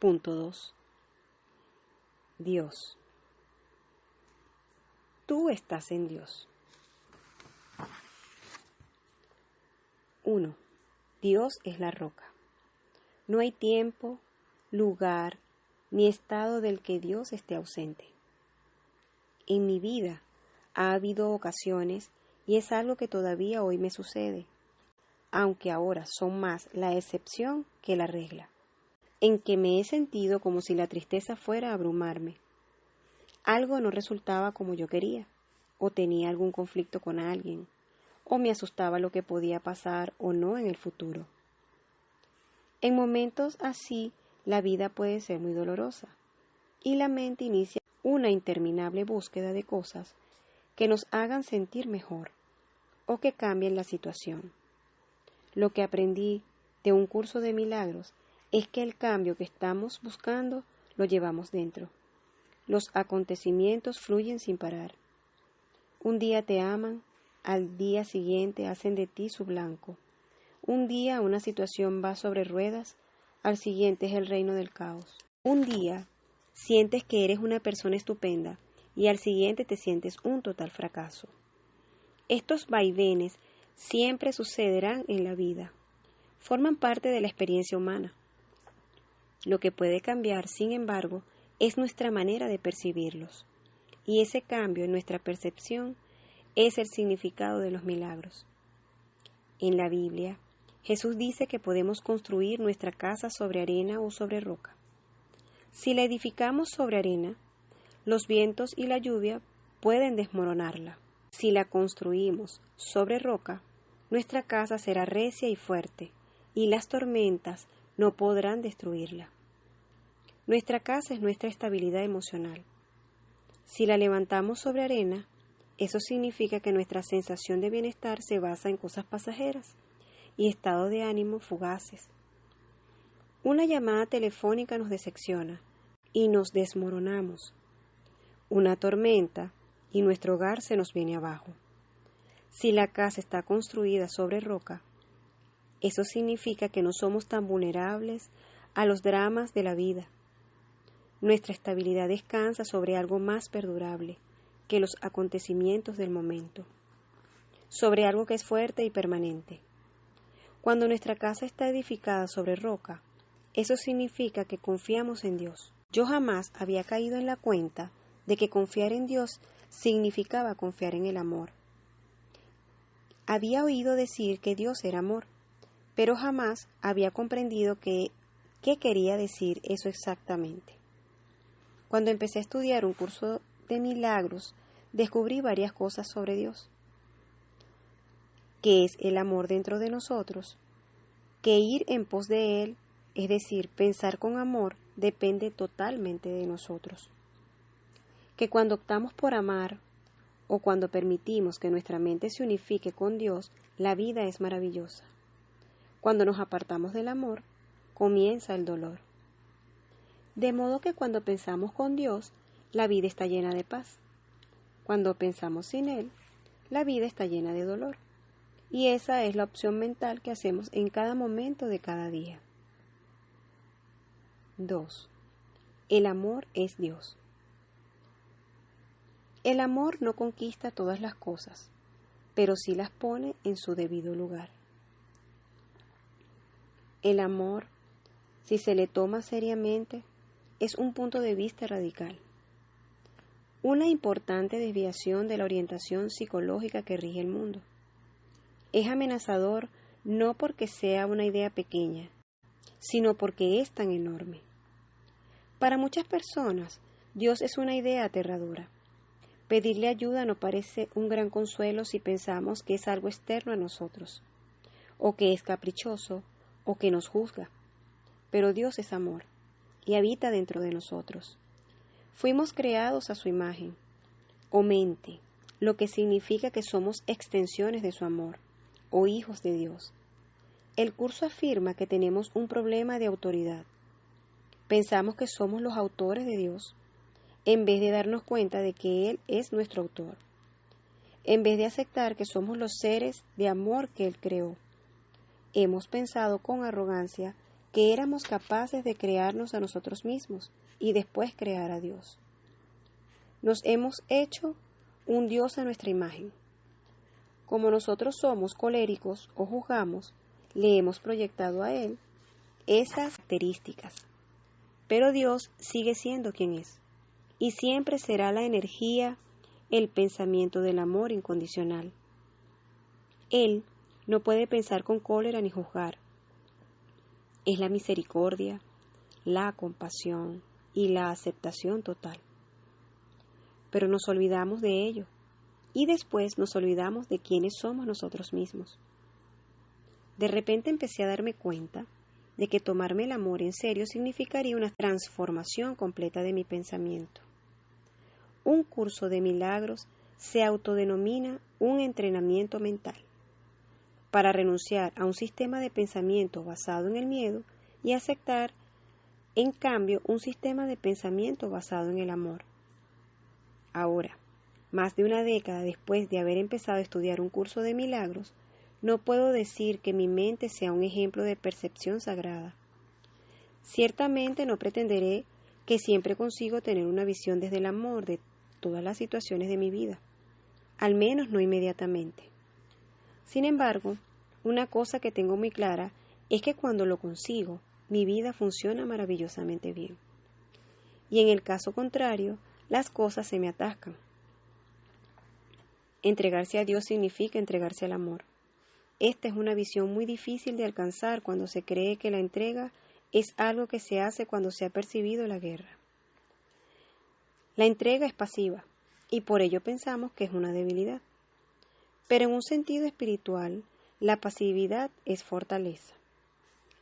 Punto 2. Dios. Tú estás en Dios. 1. Dios es la roca. No hay tiempo, lugar, ni estado del que Dios esté ausente. En mi vida ha habido ocasiones y es algo que todavía hoy me sucede, aunque ahora son más la excepción que la regla en que me he sentido como si la tristeza fuera a abrumarme. Algo no resultaba como yo quería, o tenía algún conflicto con alguien, o me asustaba lo que podía pasar o no en el futuro. En momentos así, la vida puede ser muy dolorosa, y la mente inicia una interminable búsqueda de cosas que nos hagan sentir mejor o que cambien la situación. Lo que aprendí de un curso de milagros es que el cambio que estamos buscando lo llevamos dentro. Los acontecimientos fluyen sin parar. Un día te aman, al día siguiente hacen de ti su blanco. Un día una situación va sobre ruedas, al siguiente es el reino del caos. Un día sientes que eres una persona estupenda y al siguiente te sientes un total fracaso. Estos vaivenes siempre sucederán en la vida. Forman parte de la experiencia humana. Lo que puede cambiar, sin embargo, es nuestra manera de percibirlos. Y ese cambio en nuestra percepción es el significado de los milagros. En la Biblia, Jesús dice que podemos construir nuestra casa sobre arena o sobre roca. Si la edificamos sobre arena, los vientos y la lluvia pueden desmoronarla. Si la construimos sobre roca, nuestra casa será recia y fuerte, y las tormentas no podrán destruirla. Nuestra casa es nuestra estabilidad emocional. Si la levantamos sobre arena, eso significa que nuestra sensación de bienestar se basa en cosas pasajeras y estados de ánimo fugaces. Una llamada telefónica nos decepciona y nos desmoronamos. Una tormenta y nuestro hogar se nos viene abajo. Si la casa está construida sobre roca, eso significa que no somos tan vulnerables a los dramas de la vida. Nuestra estabilidad descansa sobre algo más perdurable que los acontecimientos del momento, sobre algo que es fuerte y permanente. Cuando nuestra casa está edificada sobre roca, eso significa que confiamos en Dios. Yo jamás había caído en la cuenta de que confiar en Dios significaba confiar en el amor. Había oído decir que Dios era amor, pero jamás había comprendido qué quería decir eso exactamente. Cuando empecé a estudiar un curso de milagros, descubrí varias cosas sobre Dios. ¿Qué es el amor dentro de nosotros? Que ir en pos de Él, es decir, pensar con amor, depende totalmente de nosotros. Que cuando optamos por amar o cuando permitimos que nuestra mente se unifique con Dios, la vida es maravillosa. Cuando nos apartamos del amor, comienza el dolor. De modo que cuando pensamos con Dios, la vida está llena de paz. Cuando pensamos sin Él, la vida está llena de dolor. Y esa es la opción mental que hacemos en cada momento de cada día. 2. El amor es Dios. El amor no conquista todas las cosas, pero sí las pone en su debido lugar. El amor, si se le toma seriamente, es un punto de vista radical. Una importante desviación de la orientación psicológica que rige el mundo. Es amenazador no porque sea una idea pequeña, sino porque es tan enorme. Para muchas personas, Dios es una idea aterradora. Pedirle ayuda no parece un gran consuelo si pensamos que es algo externo a nosotros, o que es caprichoso, o que nos juzga. Pero Dios es amor y habita dentro de nosotros. Fuimos creados a su imagen, o mente, lo que significa que somos extensiones de su amor, o hijos de Dios. El curso afirma que tenemos un problema de autoridad. Pensamos que somos los autores de Dios, en vez de darnos cuenta de que Él es nuestro autor, en vez de aceptar que somos los seres de amor que Él creó. Hemos pensado con arrogancia que éramos capaces de crearnos a nosotros mismos y después crear a Dios. Nos hemos hecho un Dios a nuestra imagen. Como nosotros somos coléricos o juzgamos, le hemos proyectado a Él esas características. Pero Dios sigue siendo quien es, y siempre será la energía, el pensamiento del amor incondicional. Él no puede pensar con cólera ni juzgar. Es la misericordia, la compasión y la aceptación total. Pero nos olvidamos de ello y después nos olvidamos de quiénes somos nosotros mismos. De repente empecé a darme cuenta de que tomarme el amor en serio significaría una transformación completa de mi pensamiento. Un curso de milagros se autodenomina un entrenamiento mental para renunciar a un sistema de pensamiento basado en el miedo y aceptar, en cambio, un sistema de pensamiento basado en el amor. Ahora, más de una década después de haber empezado a estudiar un curso de milagros, no puedo decir que mi mente sea un ejemplo de percepción sagrada. Ciertamente no pretenderé que siempre consigo tener una visión desde el amor de todas las situaciones de mi vida, al menos no inmediatamente. Sin embargo, una cosa que tengo muy clara es que cuando lo consigo, mi vida funciona maravillosamente bien. Y en el caso contrario, las cosas se me atascan. Entregarse a Dios significa entregarse al amor. Esta es una visión muy difícil de alcanzar cuando se cree que la entrega es algo que se hace cuando se ha percibido la guerra. La entrega es pasiva y por ello pensamos que es una debilidad. Pero en un sentido espiritual, la pasividad es fortaleza.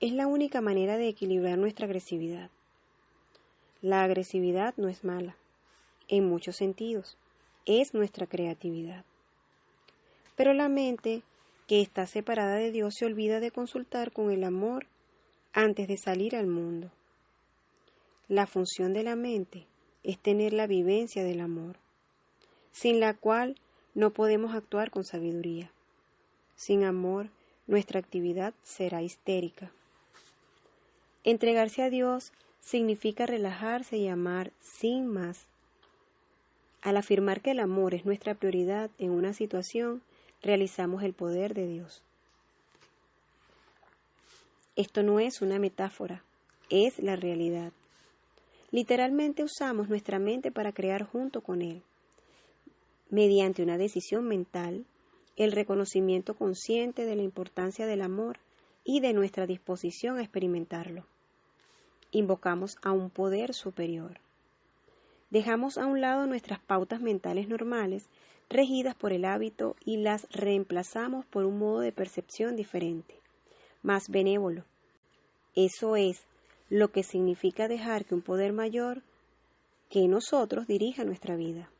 Es la única manera de equilibrar nuestra agresividad. La agresividad no es mala, en muchos sentidos, es nuestra creatividad. Pero la mente, que está separada de Dios, se olvida de consultar con el amor antes de salir al mundo. La función de la mente es tener la vivencia del amor, sin la cual no podemos actuar con sabiduría. Sin amor, nuestra actividad será histérica. Entregarse a Dios significa relajarse y amar sin más. Al afirmar que el amor es nuestra prioridad en una situación, realizamos el poder de Dios. Esto no es una metáfora, es la realidad. Literalmente usamos nuestra mente para crear junto con Él. Mediante una decisión mental, el reconocimiento consciente de la importancia del amor y de nuestra disposición a experimentarlo. Invocamos a un poder superior. Dejamos a un lado nuestras pautas mentales normales, regidas por el hábito, y las reemplazamos por un modo de percepción diferente, más benévolo. Eso es lo que significa dejar que un poder mayor que nosotros dirija nuestra vida.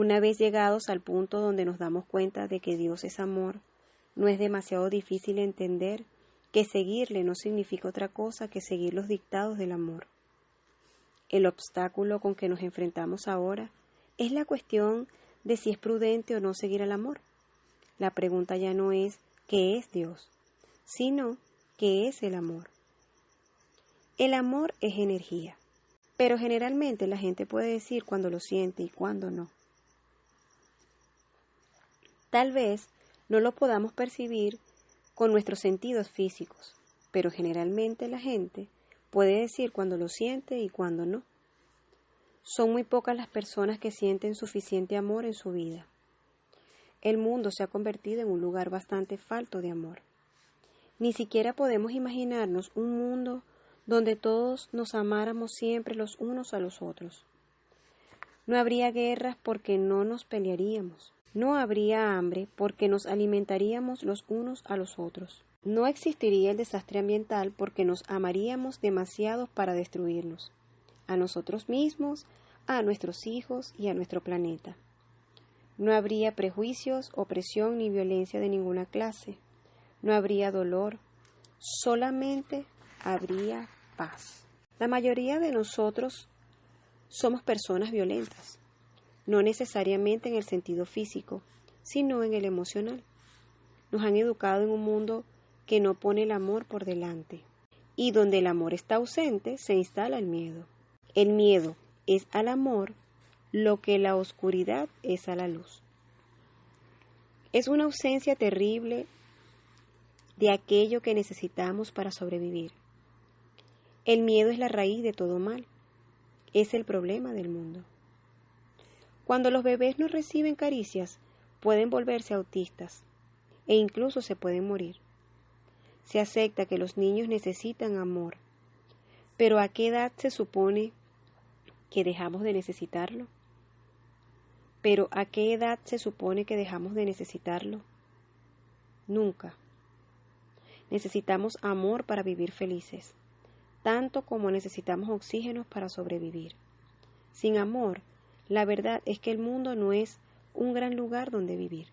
Una vez llegados al punto donde nos damos cuenta de que Dios es amor, no es demasiado difícil entender que seguirle no significa otra cosa que seguir los dictados del amor. El obstáculo con que nos enfrentamos ahora es la cuestión de si es prudente o no seguir al amor. La pregunta ya no es ¿qué es Dios? sino ¿qué es el amor? El amor es energía, pero generalmente la gente puede decir cuando lo siente y cuando no. Tal vez no lo podamos percibir con nuestros sentidos físicos, pero generalmente la gente puede decir cuando lo siente y cuando no. Son muy pocas las personas que sienten suficiente amor en su vida. El mundo se ha convertido en un lugar bastante falto de amor. Ni siquiera podemos imaginarnos un mundo donde todos nos amáramos siempre los unos a los otros. No habría guerras porque no nos pelearíamos. No habría hambre porque nos alimentaríamos los unos a los otros. No existiría el desastre ambiental porque nos amaríamos demasiado para destruirnos, a nosotros mismos, a nuestros hijos y a nuestro planeta. No habría prejuicios, opresión ni violencia de ninguna clase no habría dolor, solamente habría paz. La mayoría de nosotros somos personas violentas, no necesariamente en el sentido físico, sino en el emocional. Nos han educado en un mundo que no pone el amor por delante. Y donde el amor está ausente, se instala el miedo. El miedo es al amor lo que la oscuridad es a la luz. Es una ausencia terrible de aquello que necesitamos para sobrevivir. El miedo es la raíz de todo mal. Es el problema del mundo. Cuando los bebés no reciben caricias, pueden volverse autistas e incluso se pueden morir. Se acepta que los niños necesitan amor, pero ¿a qué edad se supone que dejamos de necesitarlo? Pero ¿a qué edad se supone que dejamos de necesitarlo? Nunca. Necesitamos amor para vivir felices, tanto como necesitamos oxígeno para sobrevivir. Sin amor, la verdad es que el mundo no es un gran lugar donde vivir.